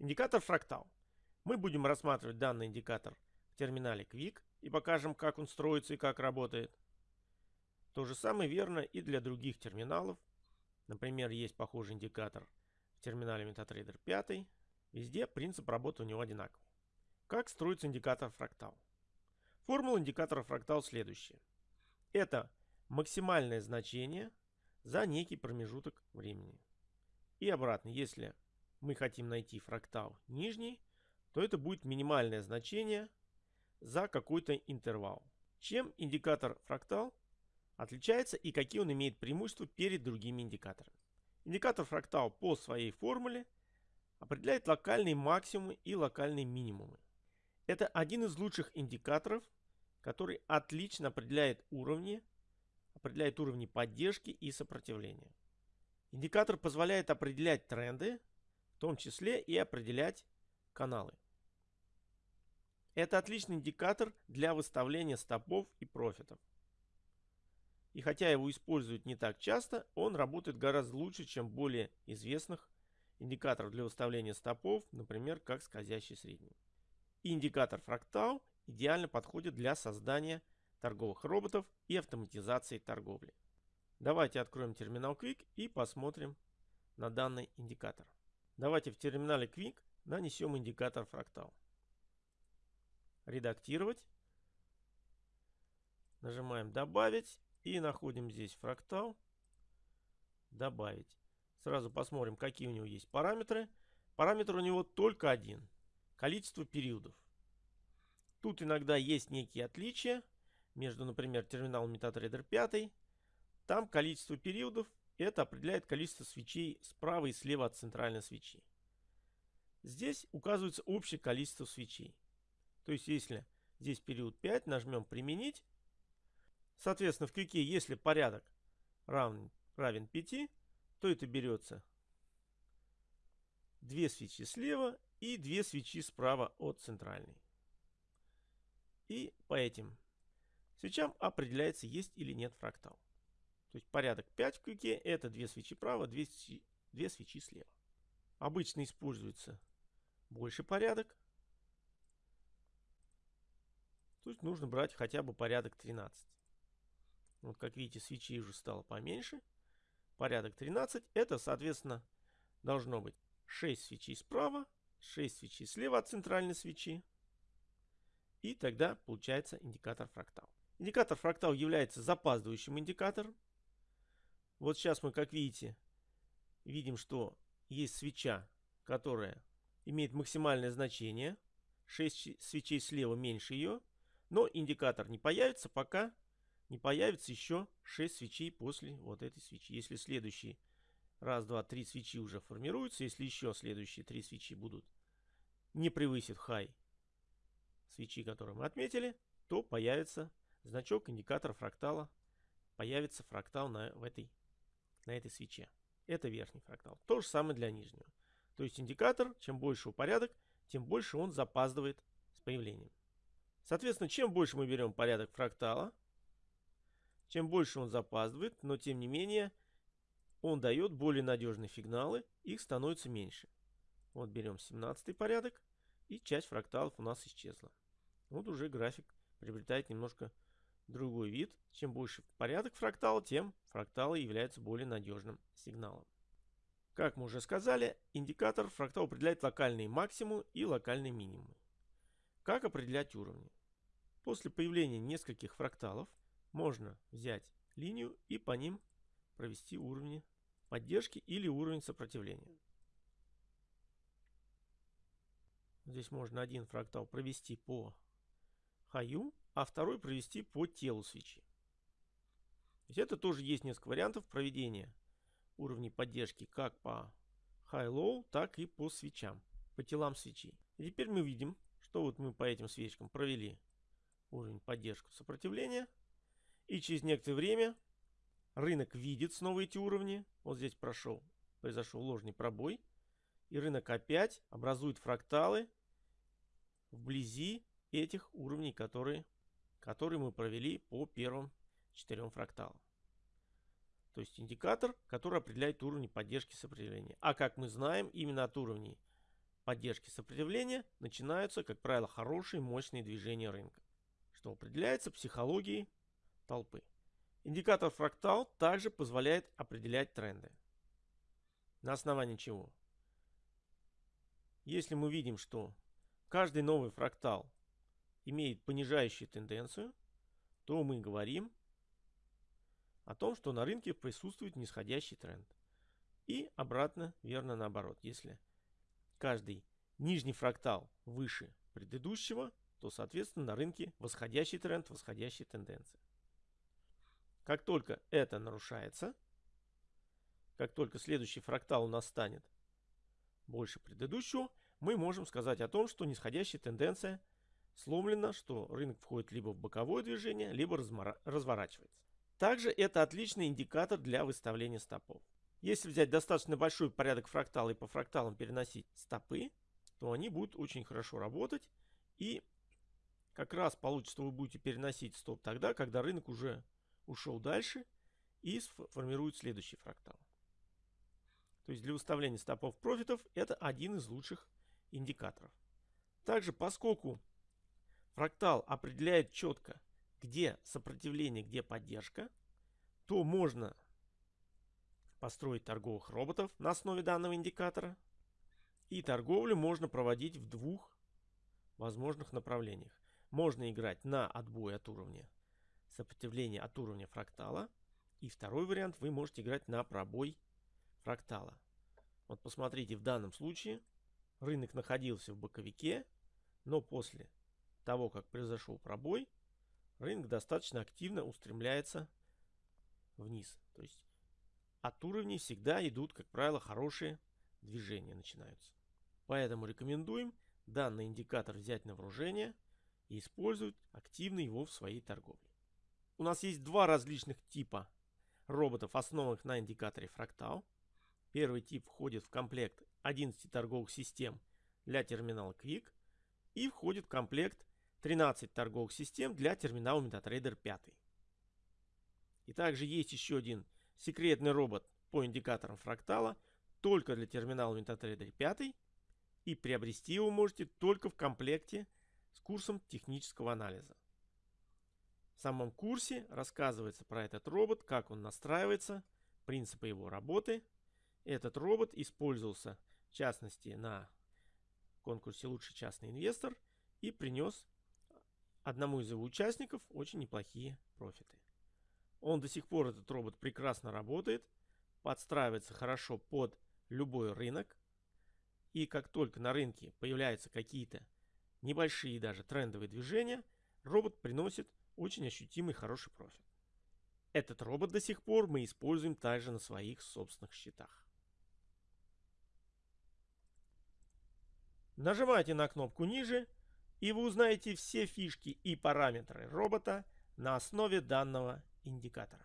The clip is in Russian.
Индикатор фрактал. Мы будем рассматривать данный индикатор в терминале Quick и покажем, как он строится и как работает. То же самое верно и для других терминалов. Например, есть похожий индикатор в терминале MetaTrader 5. Везде принцип работы у него одинаковый. Как строится индикатор фрактал? Формула индикатора фрактал следующая. Это максимальное значение за некий промежуток времени. И обратно, если мы хотим найти фрактал нижний, то это будет минимальное значение за какой-то интервал. Чем индикатор фрактал отличается и какие он имеет преимущества перед другими индикаторами. Индикатор фрактал по своей формуле определяет локальные максимумы и локальные минимумы. Это один из лучших индикаторов, который отлично определяет уровни, определяет уровни поддержки и сопротивления. Индикатор позволяет определять тренды, том числе и определять каналы. Это отличный индикатор для выставления стопов и профитов. И хотя его используют не так часто, он работает гораздо лучше, чем более известных индикаторов для выставления стопов, например, как скользящий средний. И индикатор фрактал идеально подходит для создания торговых роботов и автоматизации торговли. Давайте откроем терминал Quick и посмотрим на данный индикатор. Давайте в терминале Quick нанесем индикатор фрактал. Редактировать. Нажимаем добавить и находим здесь фрактал. Добавить. Сразу посмотрим, какие у него есть параметры. Параметр у него только один. Количество периодов. Тут иногда есть некие отличия между, например, терминалом MetaTrader 5. Там количество периодов это определяет количество свечей справа и слева от центральной свечи. Здесь указывается общее количество свечей. То есть, если здесь период 5, нажмем «Применить». Соответственно, в квике, если порядок равен, равен 5, то это берется 2 свечи слева и 2 свечи справа от центральной. И по этим свечам определяется, есть или нет фрактал. То есть порядок 5 в квике это 2 свечи право, 2 свечи, 2 свечи слева. Обычно используется больше порядок. То есть нужно брать хотя бы порядок 13. Вот как видите, свечей уже стало поменьше. Порядок 13 это, соответственно, должно быть 6 свечей справа, 6 свечей слева от центральной свечи. И тогда получается индикатор фрактал. Индикатор фрактал является запаздывающим индикатором. Вот сейчас мы, как видите, видим, что есть свеча, которая имеет максимальное значение. 6 свечей слева меньше ее. Но индикатор не появится, пока не появится еще 6 свечей после вот этой свечи. Если следующие раз, два, три свечи уже формируются, если еще следующие три свечи будут не превысит хай свечи, которые мы отметили, то появится значок индикатора фрактала, появится фрактал на, в этой на этой свече. Это верхний фрактал. То же самое для нижнего. То есть индикатор, чем больше у порядок, тем больше он запаздывает с появлением. Соответственно, чем больше мы берем порядок фрактала, чем больше он запаздывает, но тем не менее он дает более надежные сигналы, их становится меньше. Вот берем 17 порядок, и часть фракталов у нас исчезла. Вот уже график приобретает немножко другой вид. Чем больше порядок фрактала, тем фракталы являются более надежным сигналом. Как мы уже сказали, индикатор фрактал определяет локальные максимумы и локальные минимумы. Как определять уровни? После появления нескольких фракталов можно взять линию и по ним провести уровни поддержки или уровень сопротивления. Здесь можно один фрактал провести по хаю, а второй провести по телу свечи. То есть это тоже есть несколько вариантов проведения уровней поддержки как по high-low, так и по свечам, по телам свечей. И теперь мы видим, что вот мы по этим свечкам провели уровень поддержки сопротивления. И через некоторое время рынок видит снова эти уровни. Вот здесь прошел, произошел ложный пробой. И рынок опять образует фракталы вблизи этих уровней, которые, которые мы провели по первым четырем фракталам. То есть индикатор, который определяет уровни поддержки сопротивления. А как мы знаем, именно от уровней поддержки сопротивления начинаются, как правило, хорошие мощные движения рынка, что определяется психологией толпы. Индикатор фрактал также позволяет определять тренды. На основании чего? Если мы видим, что каждый новый фрактал имеет понижающую тенденцию, то мы говорим о том, что на рынке присутствует нисходящий тренд. И обратно, верно наоборот. Если каждый нижний фрактал выше предыдущего, то, соответственно, на рынке восходящий тренд, восходящая тенденция. Как только это нарушается, как только следующий фрактал у нас станет больше предыдущего, мы можем сказать о том, что нисходящая тенденция сломлена, что рынок входит либо в боковое движение, либо разворачивается. Также это отличный индикатор для выставления стопов. Если взять достаточно большой порядок фрактала и по фракталам переносить стопы, то они будут очень хорошо работать. И как раз получится, вы будете переносить стоп тогда, когда рынок уже ушел дальше и сформирует следующий фрактал. То есть для выставления стопов профитов это один из лучших индикаторов. Также поскольку фрактал определяет четко, где сопротивление, где поддержка, то можно построить торговых роботов на основе данного индикатора. И торговлю можно проводить в двух возможных направлениях. Можно играть на отбой от уровня сопротивления от уровня фрактала. И второй вариант вы можете играть на пробой фрактала. Вот посмотрите, в данном случае рынок находился в боковике, но после того, как произошел пробой, рынок достаточно активно устремляется вниз. То есть от уровней всегда идут, как правило, хорошие движения начинаются. Поэтому рекомендуем данный индикатор взять на вооружение и использовать активно его в своей торговле. У нас есть два различных типа роботов, основанных на индикаторе фрактал. Первый тип входит в комплект 11 торговых систем для терминала Quick и входит в комплект 13 торговых систем для терминала MetaTrader 5. И также есть еще один секретный робот по индикаторам фрактала только для терминала MetaTrader 5 и приобрести его можете только в комплекте с курсом технического анализа. В самом курсе рассказывается про этот робот, как он настраивается, принципы его работы. Этот робот использовался в частности на конкурсе «Лучший частный инвестор» и принес одному из его участников очень неплохие профиты. Он до сих пор, этот робот, прекрасно работает, подстраивается хорошо под любой рынок. И как только на рынке появляются какие-то небольшие даже трендовые движения, робот приносит очень ощутимый хороший профит. Этот робот до сих пор мы используем также на своих собственных счетах. Нажимайте на кнопку ниже, и вы узнаете все фишки и параметры робота на основе данного индикатора.